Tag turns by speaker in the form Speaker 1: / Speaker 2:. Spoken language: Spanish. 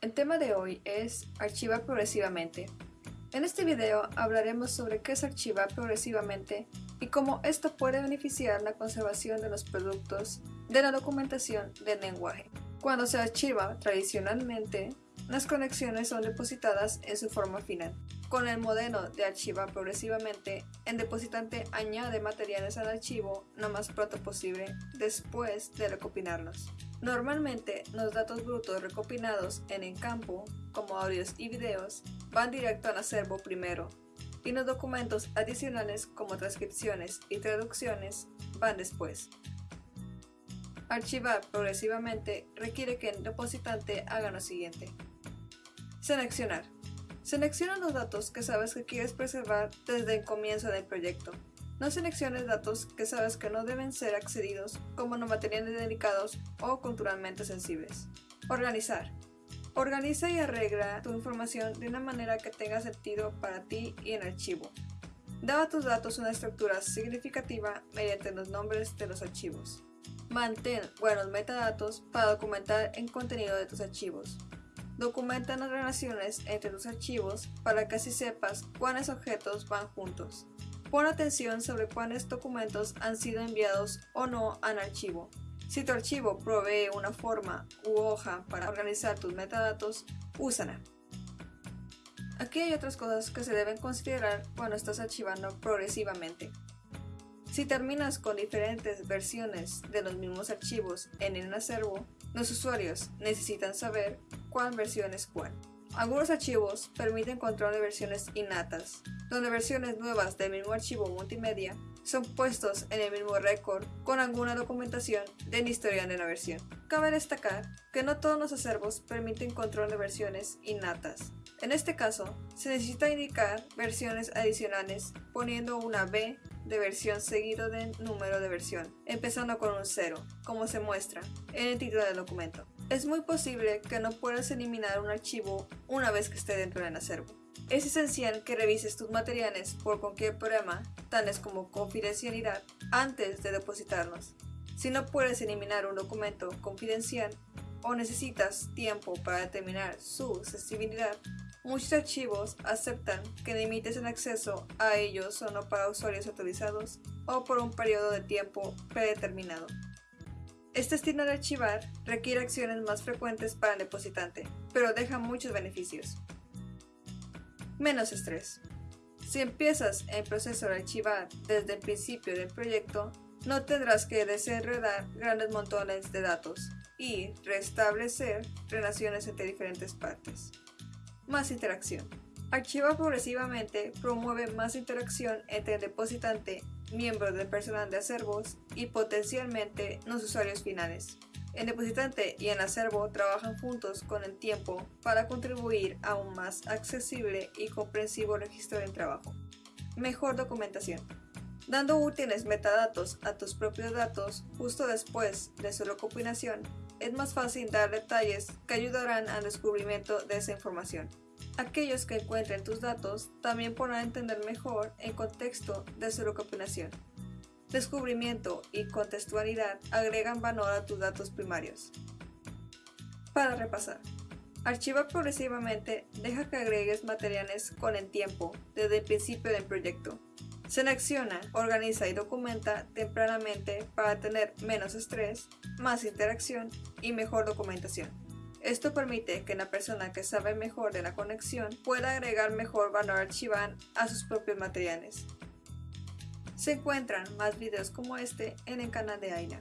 Speaker 1: El tema de hoy es archivar progresivamente. En este video hablaremos sobre qué es archivar progresivamente y cómo esto puede beneficiar la conservación de los productos de la documentación del lenguaje. Cuando se archiva tradicionalmente, las conexiones son depositadas en su forma final. Con el modelo de archivar progresivamente, el depositante añade materiales al archivo lo más pronto posible después de recopilarlos. Normalmente, los datos brutos recopilados en el campo, como audios y videos, van directo al acervo primero, y los documentos adicionales como transcripciones y traducciones van después. Archivar progresivamente requiere que el depositante haga lo siguiente. Seleccionar. Selecciona los datos que sabes que quieres preservar desde el comienzo del proyecto. No selecciones datos que sabes que no deben ser accedidos como no materiales delicados o culturalmente sensibles. Organizar. Organiza y arregla tu información de una manera que tenga sentido para ti y el archivo. Da a tus datos una estructura significativa mediante los nombres de los archivos. Mantén buenos metadatos para documentar el contenido de tus archivos. Documenta las relaciones entre tus archivos para que así sepas cuáles objetos van juntos. Pon atención sobre cuáles documentos han sido enviados o no al archivo. Si tu archivo provee una forma u hoja para organizar tus metadatos, úsala. Aquí hay otras cosas que se deben considerar cuando estás archivando progresivamente. Si terminas con diferentes versiones de los mismos archivos en el acervo, los usuarios necesitan saber cuál versión es cuál. Algunos archivos permiten control de versiones innatas, donde versiones nuevas del mismo archivo multimedia son puestos en el mismo récord con alguna documentación del historial de la versión. Cabe destacar que no todos los acervos permiten control de versiones innatas. En este caso, se necesita indicar versiones adicionales poniendo una B de versión seguido del número de versión, empezando con un 0, como se muestra en el título del documento. Es muy posible que no puedas eliminar un archivo una vez que esté dentro del acervo. Es esencial que revises tus materiales por cualquier problema, tales como confidencialidad, antes de depositarlos. Si no puedes eliminar un documento confidencial o necesitas tiempo para determinar su sensibilidad, muchos archivos aceptan que limites el acceso a ellos solo para usuarios autorizados o por un periodo de tiempo predeterminado. Este estilo de archivar requiere acciones más frecuentes para el depositante, pero deja muchos beneficios. Menos estrés. Si empiezas el proceso de archivar desde el principio del proyecto, no tendrás que desenredar grandes montones de datos y restablecer relaciones entre diferentes partes. Más interacción. Archivar progresivamente promueve más interacción entre el depositante, miembros del personal de acervos y potencialmente los usuarios finales. El depositante y el acervo trabajan juntos con el tiempo para contribuir a un más accesible y comprensivo registro del trabajo. Mejor documentación. Dando útiles metadatos a tus propios datos justo después de su recopilación, es más fácil dar detalles que ayudarán al descubrimiento de esa información. Aquellos que encuentren tus datos también podrán entender mejor el contexto de su recopilación. Descubrimiento y contextualidad agregan valor a tus datos primarios. Para repasar, archiva progresivamente deja que agregues materiales con el tiempo desde el principio del proyecto. Selecciona, organiza y documenta tempranamente para tener menos estrés, más interacción y mejor documentación. Esto permite que la persona que sabe mejor de la conexión pueda agregar mejor valor archivar a sus propios materiales. Se encuentran más videos como este en el canal de AINA.